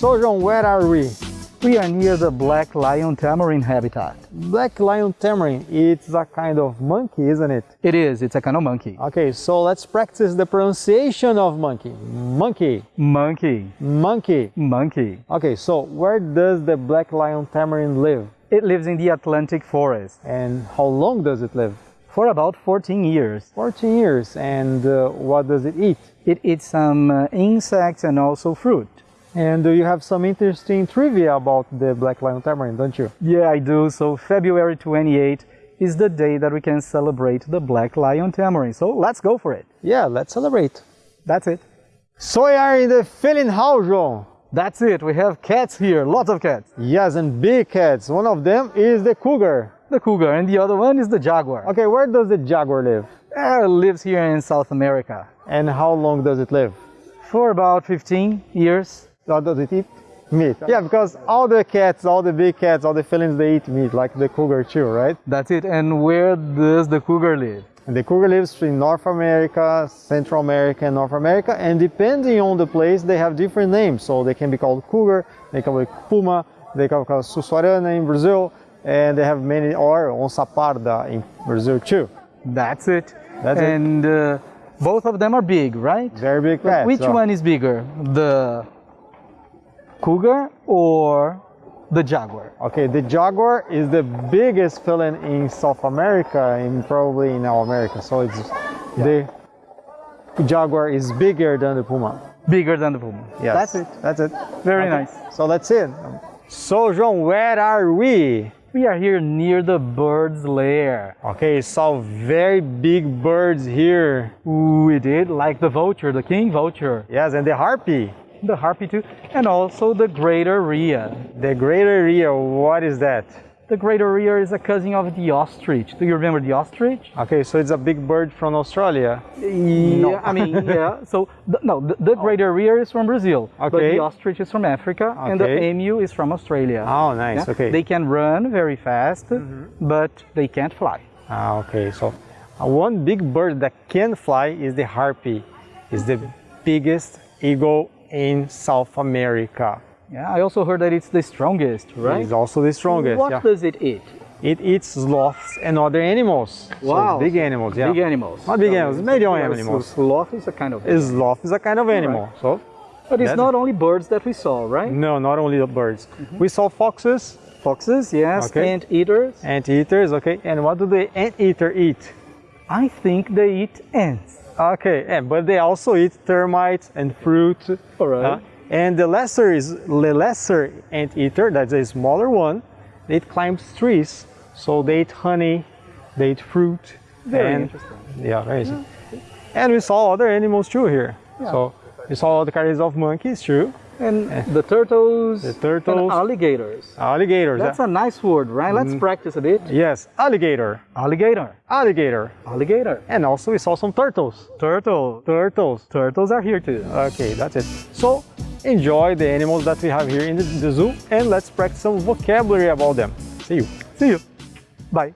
So John, where are we? We are near the black lion tamarin habitat. Black lion tamarin, it's a kind of monkey, isn't it? It is, it's a kind of monkey. Okay, so let's practice the pronunciation of monkey. Monkey, Monkey, monkey. monkey. Okay, so where does the black lion tamarin live? It lives in the Atlantic forest And how long does it live? for about 14 years. 14 years. And uh, what does it eat? It eats some uh, insects and also fruit. And uh, you have some interesting trivia about the black lion tamarin, don't you? Yeah, I do. So February 28 is the day that we can celebrate the black lion tamarin. So let's go for it. Yeah, let's celebrate. That's it. So we are in the João. That's it. We have cats here, lots of cats. Yes, and big cats. One of them is the cougar. The cougar and the other one is the jaguar. Okay, where does the jaguar live? Uh, lives here in South America And how long does it live? for about 15 years. Does it eat? Meat. Yeah, because all the cats, all the big cats, all the felines, they eat meat, like the cougar too, right? That's it. And where does the cougar live? And the cougar lives in North America, Central America, and North America. And depending on the place, they have different names. So they can be called cougar, they can be puma, they can be called suçuarana in Brazil, and they have many, or onça parda in Brazil too. That's it. That's it. and uh, both of them are big, right? Very big cats. which so- one is bigger, the cougar or the jaguar? Okay, the jaguar is the biggest feline in South America and probably in our America. So it's the jaguar is bigger than the puma. Bigger than the puma. Yes, That's it. That's it. Very Okay, nice. So that's it. So João, where are we? We are here near the bird's lair. Okay, saw very big birds here. We did like the vulture, the king vulture, Yes, and the harpy, the harpy too, and also the greater rhea. the greater rio. What is that? The greater rhea is a cousin of the ostrich. Do you remember the ostrich? Okay, so it's a big bird from Australia. Yeah, I mean, yeah. So the, no, the, the greater rhea is from Brazil, but Okay. the ostrich is from Africa, and the emu is from Australia. Oh, nice. Yeah? Okay. They can run very fast, but they can't fly. Ah, okay. So uh, one big bird that can fly is the harpy. It's the biggest eagle in South America. Yeah, I also heard that it's the strongest, right? It's also the strongest. What yeah. does it eat? It eats sloths and other animals. So big animals, yeah. Big animals. Not big animals, medium animals. Sloth is a kind of. A sloth is a kind of animal. So But it's not only birds that we saw, right? no, not only the birds. Mm-hmm. We saw foxes, Foxes, yes, Okay. anteaters. anteaters, okay. And what do the anteater eat? I think they eat ants. Okay, yeah, but they also eat termites and fruit. All right. uh, and the lesser is the lesser ant eater, that's a smaller one. It climbs trees, so they eat honey, they eat fruit. Very and, interesting. Yeah, very interesting. And we saw other animals too here. So we saw all the kinds of monkeys too, And the turtles, the turtles, and alligators. alligators. That's a nice word, right? Let's mm-hmm. practice a bit. yes, alligator, Alligator, alligator. alligator, And also we saw some turtles. turtle. Turtles. Turtles are here too. Okay, that's it. So enjoy the animals that we have here in the, the zoo and let's practice some vocabulary about them. See you. See you. Bye.